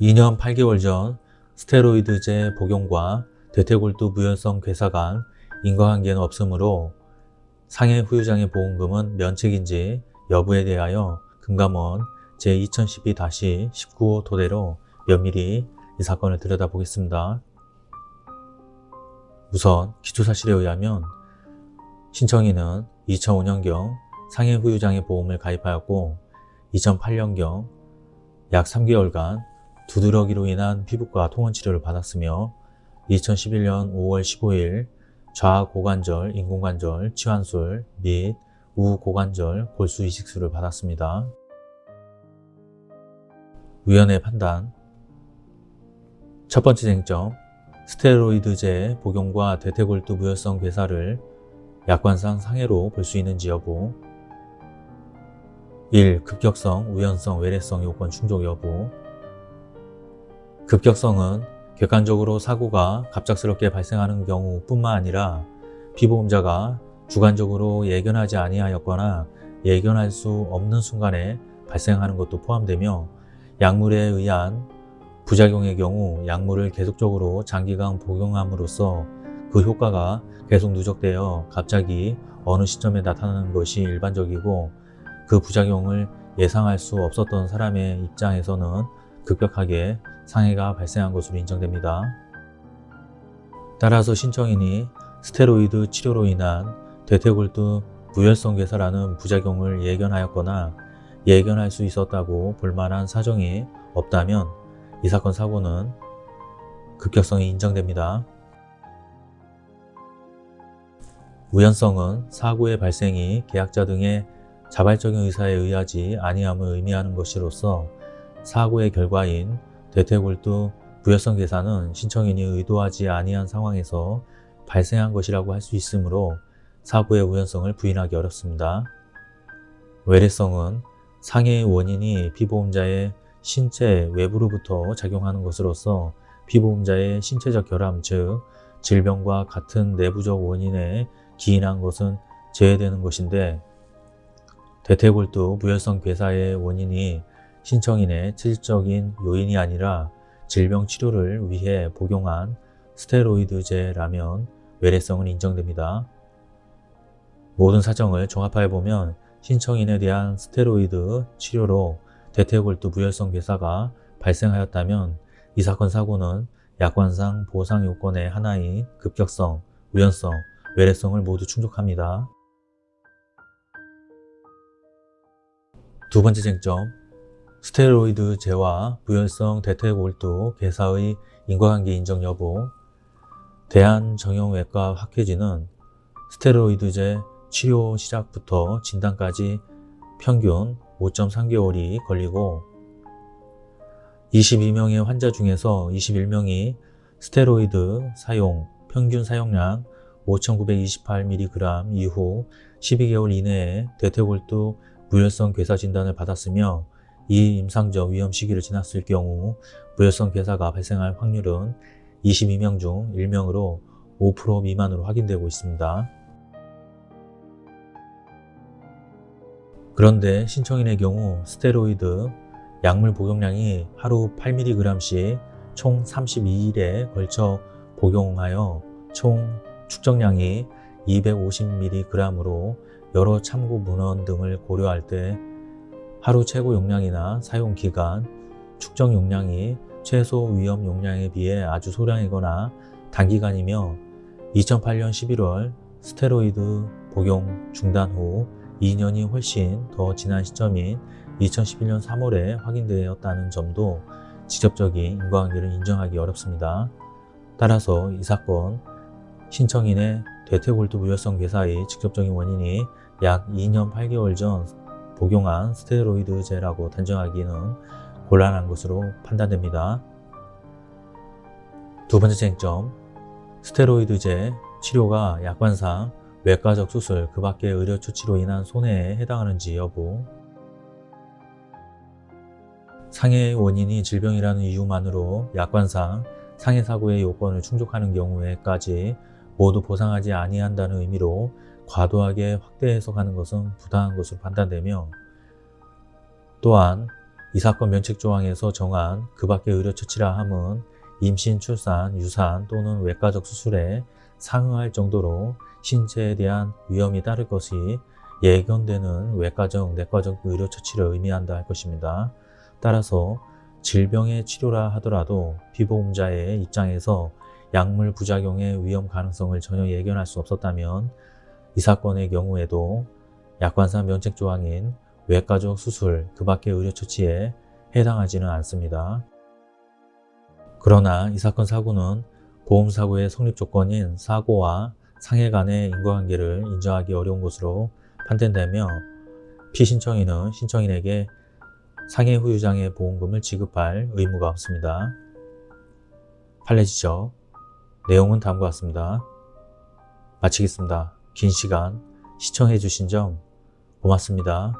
2년 8개월 전 스테로이드제 복용과 대퇴골두 무혈성 괴사 간 인과관계는 없으므로 상해 후유장애 보험금은 면책인지 여부에 대하여 금감원 제2012-19호 토대로 면밀히 이 사건을 들여다보겠습니다. 우선 기초사실에 의하면 신청인은 2005년경 상해 후유장애 보험을 가입하였고 2008년경 약 3개월간 두드러기로 인한 피부과 통원 치료를 받았으며 2011년 5월 15일 좌고관절, 인공관절, 치환술 및 우고관절 골수 이식술을 받았습니다. 위원회 판단 첫 번째 쟁점 스테로이드제 복용과 대퇴골두 무혈성 괴사를 약관상 상해로 볼 수 있는지 여부 1. 급격성, 우연성, 외래성 요건 충족 여부 급격성은 객관적으로 사고가 갑작스럽게 발생하는 경우뿐만 아니라 피보험자가 주관적으로 예견하지 아니하였거나 예견할 수 없는 순간에 발생하는 것도 포함되며 약물에 의한 부작용의 경우 약물을 계속적으로 장기간 복용함으로써 그 효과가 계속 누적되어 갑자기 어느 시점에 나타나는 것이 일반적이고 그 부작용을 예상할 수 없었던 사람의 입장에서는 급격하게 상해가 발생한 것으로 인정됩니다. 따라서 신청인이 스테로이드 치료로 인한 대퇴골두 무혈성 괴사라는 부작용을 예견하였거나 예견할 수 있었다고 볼만한 사정이 없다면 이 사건 사고는 급격성이 인정됩니다. 우연성은 사고의 발생이 계약자 등의 자발적인 의사에 의하지 아니함을 의미하는 것이로서 사고의 결과인 대퇴골두 부혈성 괴사는 신청인이 의도하지 아니한 상황에서 발생한 것이라고 할 수 있으므로 사고의 우연성을 부인하기 어렵습니다. 외래성은 상해의 원인이 피보험자의 신체 외부로부터 작용하는 것으로서 피보험자의 신체적 결함 즉 질병과 같은 내부적 원인에 기인한 것은 제외되는 것인데 대퇴골두 무혈성 괴사의 원인이 신청인의 체질적인 요인이 아니라 질병 치료를 위해 복용한 스테로이드제라면 외래성은 인정됩니다. 모든 사정을 종합하여 보면 신청인에 대한 스테로이드 치료로 대퇴골두 무혈성 괴사가 발생하였다면 이 사건 사고는 약관상 보상 요건의 하나인 급격성, 우연성, 외래성을 모두 충족합니다. 두 번째 쟁점, 스테로이드 제와 부혈성 대퇴골두 괴사의 인과관계 인정 여부 대한정형외과 학회지는 스테로이드제 치료 시작부터 진단까지 평균 5.3개월이 걸리고 22명의 환자 중에서 21명이 스테로이드 사용 평균 사용량 5,928mg 이후 12개월 이내에 대퇴골두 무혈성 괴사 진단을 받았으며 이 임상적 위험 시기를 지났을 경우 무혈성 괴사가 발생할 확률은 22명 중 1명으로 5% 미만으로 확인되고 있습니다. 그런데 신청인의 경우 스테로이드 약물 복용량이 하루 8mg씩 총 32일에 걸쳐 복용하여 총 축적량이 250mg으로 여러 참고 문헌 등을 고려할 때 하루 최고 용량이나 사용 기간, 축적 용량이 최소 위험 용량에 비해 아주 소량이거나 단기간이며 2008년 11월 스테로이드 복용 중단 후 2년이 훨씬 더 지난 시점인 2011년 3월에 확인되었다는 점도 직접적인 인과관계를 인정하기 어렵습니다. 따라서 이 사건 신청인의 대퇴골두 무혈성 괴사의 직접적인 원인이 약 2년 8개월 전 복용한 스테로이드제라고 단정하기는 곤란한 것으로 판단됩니다. 두 번째 쟁점, 스테로이드제 치료가 약관상 외과적 수술 그 밖의 의료 조치로 인한 손해에 해당하는지 여부 상해의 원인이 질병이라는 이유만으로 약관상 상해 사고의 요건을 충족하는 경우에까지 모두 보상하지 아니한다는 의미로 과도하게 확대 해석하는 것은 부당한 것으로 판단되며 또한 이 사건 면책조항에서 정한 그 밖의 의료 처치라 함은 임신, 출산, 유산 또는 외과적 수술에 상응할 정도로 신체에 대한 위험이 따를 것이 예견되는 외과적, 내과적 의료 처치를 의미한다 할 것입니다. 따라서 질병의 치료라 하더라도 피보험자의 입장에서 약물 부작용의 위험 가능성을 전혀 예견할 수 없었다면 이 사건의 경우에도 약관상 면책 조항인 외과적 수술 그 밖의 의료 처치에 해당하지는 않습니다. 그러나 이 사건 사고는 보험사고의 성립 조건인 사고와 상해 간의 인과관계를 인정하기 어려운 것으로 판단되며 피신청인은 신청인에게 상해 후유장의 보험금을 지급할 의무가 없습니다. 판례 지적 내용은 다음과 같습니다. 마치겠습니다. 긴 시간 시청해 주신 점 고맙습니다.